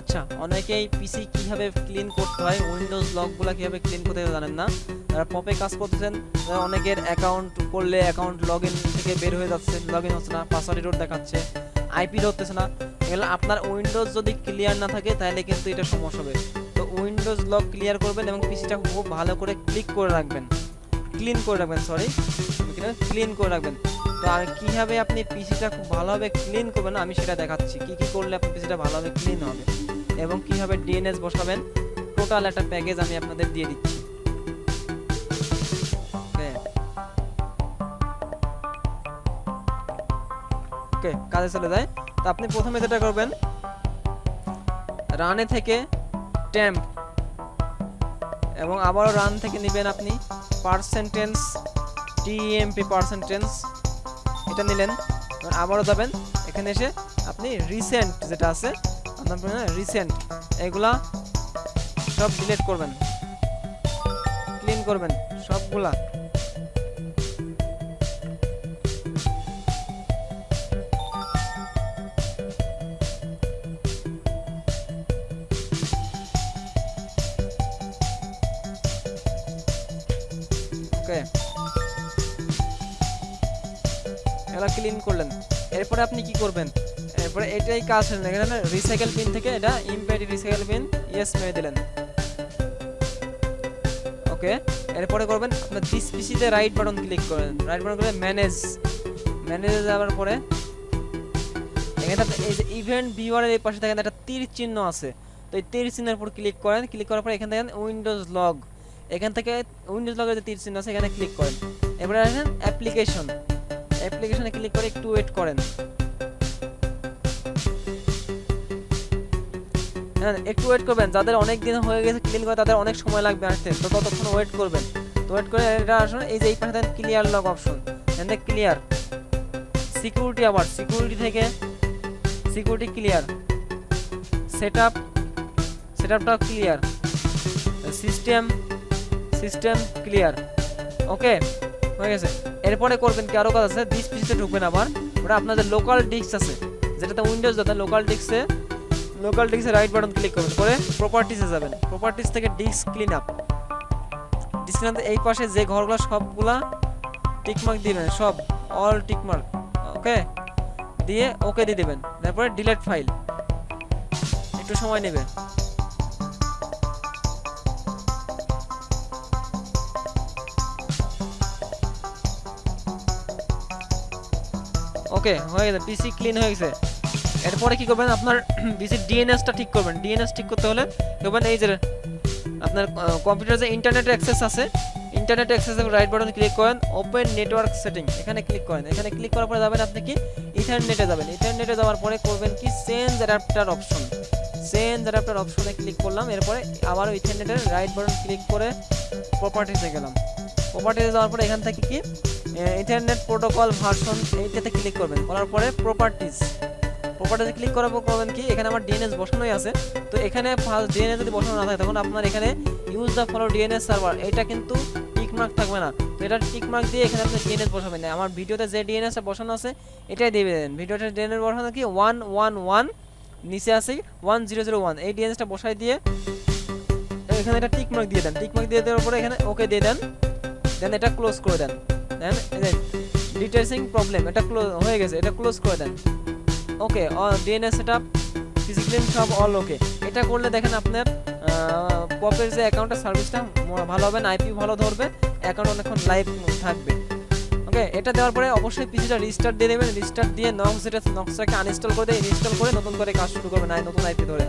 আচ্ছা অনেকেই পিসি কীভাবে ক্লিন করতে হয় উইন্ডোজ লকগুলো কীভাবে ক্লিন করতে হয় জানেন না? যারা পপে কাজ করতেছেন অনেকের অ্যাকাউন্ট করলে অ্যাকাউন্ট লগ থেকে বের হয়ে যাচ্ছে লগ হচ্ছে না পাসওয়ার্ড এরর দেখাচ্ছে আইপি ধরতেছে না। এগুলো আপনার উইন্ডোজ যদি ক্লিয়ার না থাকে, তাহলে কিন্তু এটা সমস্যা হবে। তো উইন্ডোজ লক ক্লিয়ার করবেন এবং পিসিটা খুব ভালো করে ক্লিক করে রাখবেন। ক্লিন করে রাখবেন সরি ক্লিন করে রাখবেন। তো আর কীভাবে আপনি পিসিটা খুব ভালোভাবে ক্লিন করবেন আমি সেটা দেখাচ্ছি। কি কি করলে আপনার পিসিটা ভালোভাবে ক্লিন হবে? এবং কীভাবে ডিএনএস বসাবেন টোটাল একটা প্যাকেজ আমি আপনাদের দিয়ে দিচ্ছি। ওকে কাজে চলে যায়। তো আপনি প্রথমে যেটা করবেন রানে থেকে ট্যাম্প এবং আবারও রান থেকে নেবেন আপনি পার্সেন্টেন্স টিএমপি পার্সেন্টেন্স এটা নিলেন। আবারও যাবেন, এখানে এসে আপনি রিসেন্ট যেটা আছে আপনার রিসেন্ট এগুলা সব ডিলিট করবেন। ক্লিন করবেন সবগুলা। ওকে। ক্লিন করলেন। এরপরে আপনি কি করবেন? এরপরে এটাই কাজ হলেন এখানে রিসাইকেল পিন থেকে এটা ইমপ্যাড রিসাইকেল পিন ইয়েস মেরে দিলেন। ওকে এরপরে করবেন আপনার দিস পিসিতে রাইট বাটন ক্লিক করেন। রাইট বাটন করে ম্যানেজ ম্যানেজে যাওয়ার পরে এখানে এই যে ইভেন্ট ভিউয়ারের এই পাশে দেখেন একটা তীর চিহ্ন আছে। তো এই তীর চিহ্নের উপর ক্লিক করেন ক্লিক করার পরে এখান থেকে উইন্ডোজ লগ এখান থেকে উইন্ডোজ লগের যে তীর চিহ্ন আছে, এখানে ক্লিক করেন। এবারে আসেন অ্যাপ্লিকেশন অ্যাপ্লিকেশনে ক্লিক করে একটু ওয়েট করেন। একটু ওয়েট করবেন, যাদের অনেক দিন হয়ে গেছে ক্লিন করে, তাদের অনেক সময় লাগবে আসতে। তো ততক্ষণ ওয়েট করবেন। তো ওয়েট করে এটা আসুন, এই যে এই পাশে ক্লিয়ার লক অপশন এখান থেকে ক্লিয়ার সিকিউরিটি আবার সিকিউরিটি থেকে security clear set up set আপটা clear system system clear okay হয়ে গেছে। এরপরে করবেন কি, আরও কাজ আছে ডিস পিসিতে ঢুকবেন আবার। ওটা আপনাদের লোকাল ডিস্ক আছে। যেটাতে উইন্ডোজ যাতে লোকাল ডিস্কে লোকাল ডিস্কে রাইট বাটন ক্লিক করবেন। করে প্রপার্টিসে যাবেন। প্রপার্টিস থেকে disk clean up disk clean এই পাশে যে ঘরগুলো সবগুলা টিকমার্ক দিবেন। সব অল টিকমার্ক ওকে দিয়ে ওকে দিয়ে দেবেন। তারপরে ডিলেট ফাইল একটু সময় নেবে। ওকে হয়ে গেছে। পিসি ক্লিন হয়ে গেছে। এরপরে কি করবেন, আপনার পিসির ডিএনএসটা ঠিক করবেন। ডিএনএস ঠিক করতে হলে করবেন এই যে আপনার কম্পিউটার যে ইন্টারনেট অ্যাক্সেস আছে ইন্টারনেট অ্যাক্সেসে রাইট বাটন ক্লিক করেন ওপেন নেটওয়ার্ক সেটিং এখানে ক্লিক করেন। এখানে ক্লিক করার পরে যাবেন আপনি কি ইথারনেটে যাবেন। ইথারনেটে যাওয়ার পরে করবেন কি change adapter option change adapter অপশনে ক্লিক করলাম, এরপরে আবারও ইথারনেটের রাইট বাটন ক্লিক করে প্রপার্টিসে গেলাম। প্রপার্টিতে যাওয়ার পরে এখান থেকে কি ইন্টারনেট প্রোটোকল ভার্সন এইটাতে ক্লিক করবেন। করার পরে প্রপার্টিস প্রপার্টিসে ক্লিক করার পর করবেন কি, এখানে আমার ডিএনএস বসানোই আছে। তো এখানে ফার্স্ট ডিএনএস যদি বসানো না থাকে, তখন আপনার এখানে use the follow DNS server এটা কিন্তু টিক মার্ক থাকবে না। তো এটা টিক মার্ক দিয়ে এখানে আপনি ডিএনএস বসাবেন। না আমার ভিডিওতে যে ডিএনএসটা বসানো আছে, এটাই দিয়ে দেবেন ভিডিওতে ডিএনএস বসানো কি? ওয়ান ওয়ান ওয়ান নিচে আছে ওয়ান জিরো জিরো ওয়ান এই ডিএনএসটা বসাই দিয়ে এখানে এটা টিকমার্ক দিয়ে দেন। টিকমার্ক দিয়ে দেওয়ার পরে এখানে ওকে দিয়ে দেন। দেন এটা ক্লোজ করে দেন। দেন ডিটেলসিং প্রবলেম এটা ক্লোজ হয়ে গেছে, এটা ক্লোজ করে দেন। Okay DNA set up physically সব অল ওকে এটা করলে দেখেন আপনার পপের যে অ্যাকাউন্টের সার্ভিসটা ভালো হবে না আইপি ভালো ধরবে অ্যাকাউন্ট অনেকক্ষণ লাইভ থাকবে। ওকে এটা দেওয়ার পরে অবশ্যই পিসিটা রিস্টার্ট দিয়ে দেবেন রিস্টার্ট দিয়ে নক্স যেটা নক্সটাকে আনইনস্টল করে দিয়ে ইনস্টল করে নতুন করে কাজ শুরু করবেন আই নতুন আইপি ধরে।